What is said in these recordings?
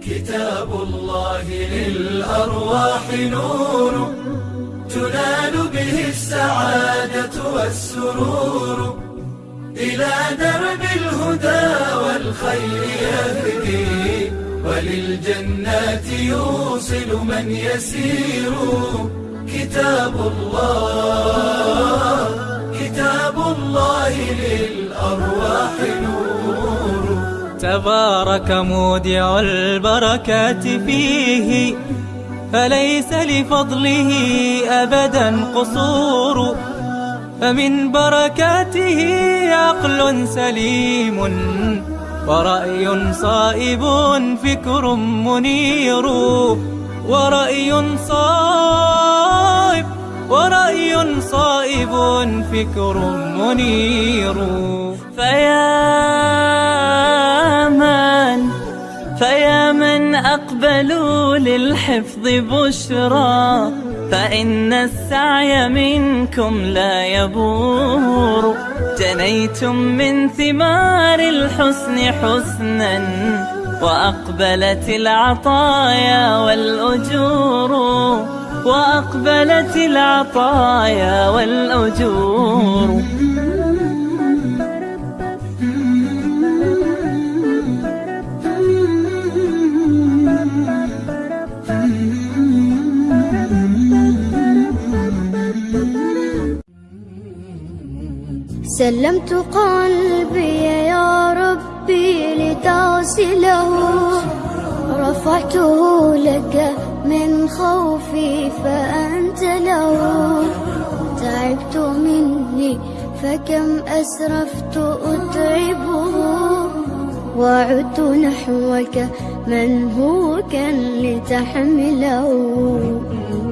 كتاب الله للأرواح نور. والسرور إلى درب الهدى والخير يهدي. وللجنات يوصل من يسير. كتاب الله كتاب الله للأرواح نور. تبارك مودع البركات فيه فليس لفضله أبدا قصور. فمن بركاته عقل سليم ورأي صائب فكر منير ورأي صائب ورأي صائب فكر منير. فيا من فيا من أقبلوا للحفظ بشرى. فإن السعي منكم لا يبور. جنيتم من ثمار الحسن حسنا وأقبلت العطايا والأجور. وأقبلت العطايا والأجور. سلمت قلبي يا ربي لتغسله. رفعته لك من خوفي فأنت له. تعبت مني فكم أسرفت أتعبه. وعدت نحوك من هو كان لتحمله.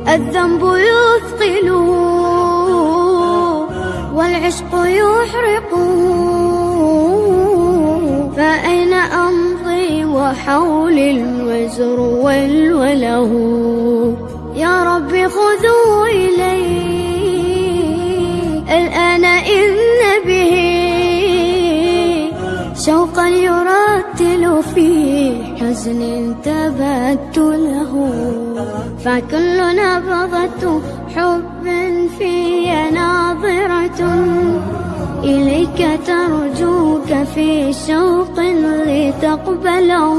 الذنب يثقله. والعشق يحرق. فأين أمضي وحول الوزر والوله؟ يا رب خذوا إلي. الآن إن به شوقا يرتل في حزن تبت له فكل نبضة حب في ناظرة إليك ترجوك في شوق لتقبله.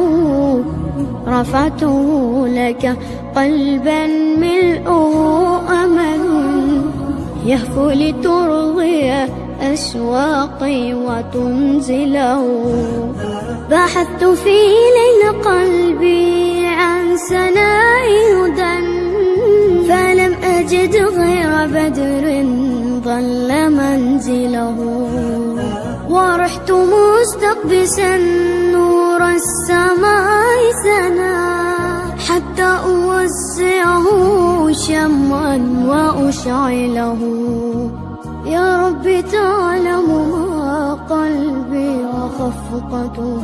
رفعته لك قلبا ملؤه أمل يهفو لترضي أشواقي وتنزله. بحثت في ليل قلبي عن سناء هدى أجد غير بدر ظل منزله. ورحت مستقبسا نور السماء سنا. حتى أوسعه شمعا وأشعله. يا رب تعلم ما قلبي وخفقته.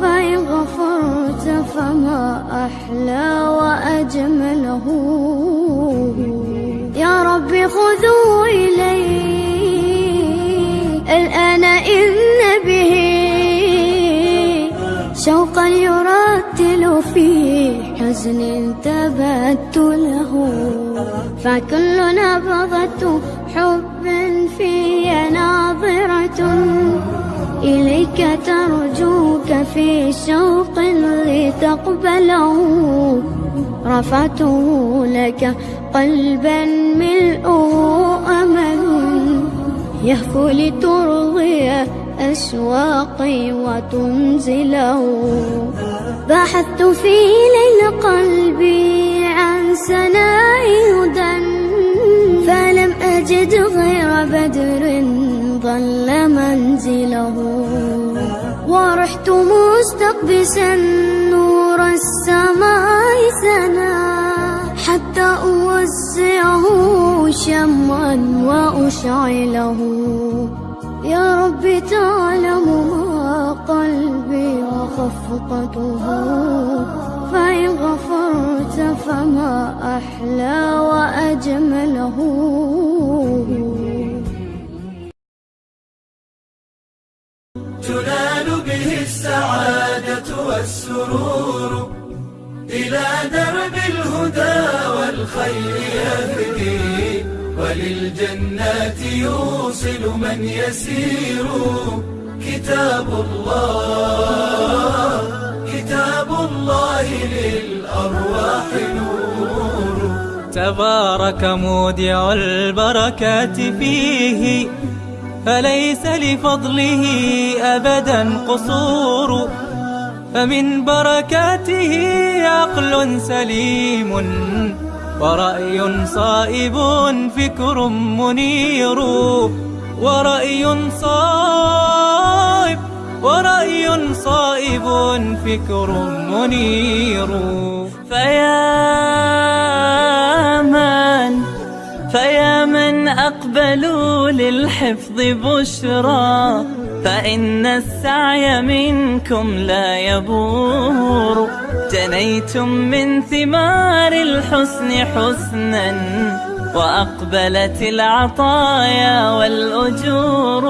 فإن غفرت فما أحلى وأجمله. خذوا إلي الآن إن به شوقا يرتل في حزن تبت له. فكل نبضة حب في ناظرة إليك ترجوك في شوق لتقبله. رفعته لك قلبا ملؤه أمل يهفو لترضي أشواقي وتنزله. بحثت في ليل قلبي عن سناء هدى فلم أجد غير بدر ظل منزله. ورحت مستقبسا نور السماء حتى أوسعه شمعا وأشعله. يا رب تعلم ما قلبي وخفقته. فإن غفرت فما أحلى وأجمله. تنال به السعادة والسرور إلى درب الهدى. والخير يهدي وللجنات يوصل من يسير. كتاب الله كتاب الله للأرواح نور. تبارك مودع البركات فيه فليس لفضله أبدا قصور. فمن بركاته عقل سليم. ورأي صائب فكر منير ورأي صائب ورأي صائب فكر منير. فيا من فيا من أقبلوا للحفظ بشرى فإن السعي منكم لا يبور. جنيتم من ثمار الحسن حسنا وأقبلت العطايا والأجور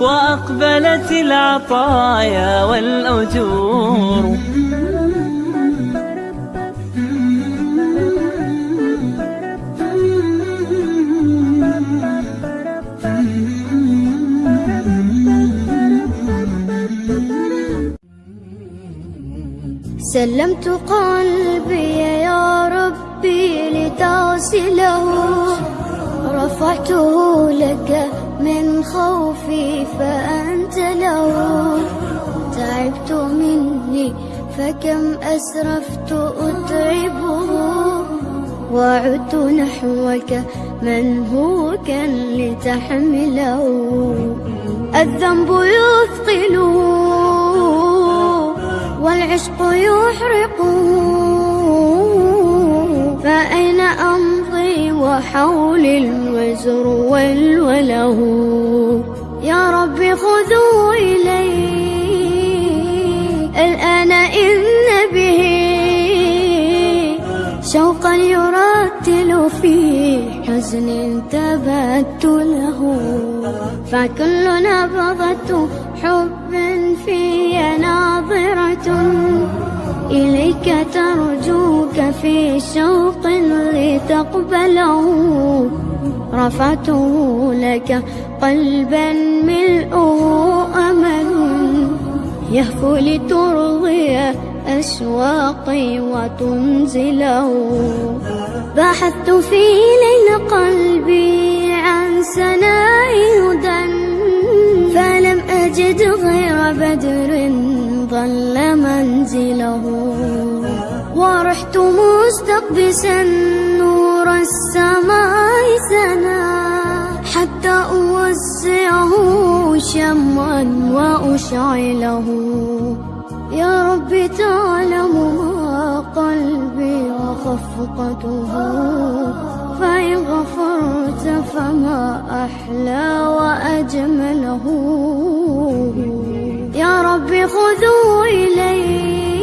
وأقبلت العطايا والأجور. سلمت قلبي يا ربي لتغسله رفعته لك من خوفي فأنت له. تعبت مني فكم أسرفت أتعبه. وعدت نحوك من هو كان لتحمله. الذنب يثقله والعشق يحرق. فأين أمضي وحول الوزر والوله؟ يا رب خذوا إلي. الآن حزن تبت له فكل نبضة حب في ناظرة. إليك ترجوك في شوق لتقبله رفعته لك قلبا ملؤه أمل. يهفو لترضي أشواقي وتنزله. بحثت في ليل قلبي عن سناء هدى فلم أجد غير بدر ظل منزله. ورحت مستقبسا نور السماء سنا حتى أوسعه شمعا وأشعله. يا رب تعلم ما قلبي وخفقته. فإن غفرت فما أحلى وأجمله. يا رب خذوا إلي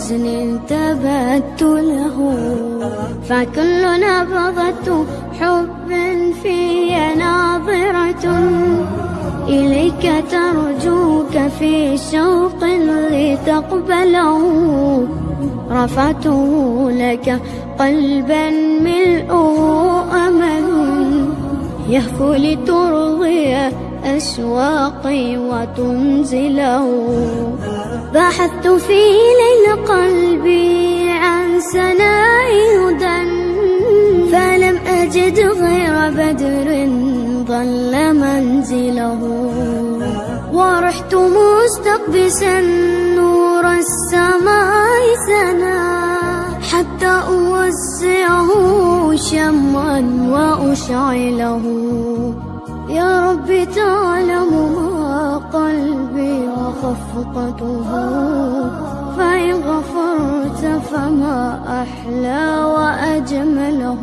حزن تبت له. فكل نبضة حب في ناظرة. إليك ترجوك في شوق لتقبله. رفعته لك قلبا ملؤه أمل. يهفو لترضي أشواقي وتنزله. بحثت في ليل قلبي عن سناء هدى فلم أجد غير بدر ظل منزله. ورحت مستقبسا نور السماء سنا حتى أوسعه شمعا وأشعله. يا رب تعلم ما قلبي وخفقته. فإن غفرت فما أحلى وأجمله.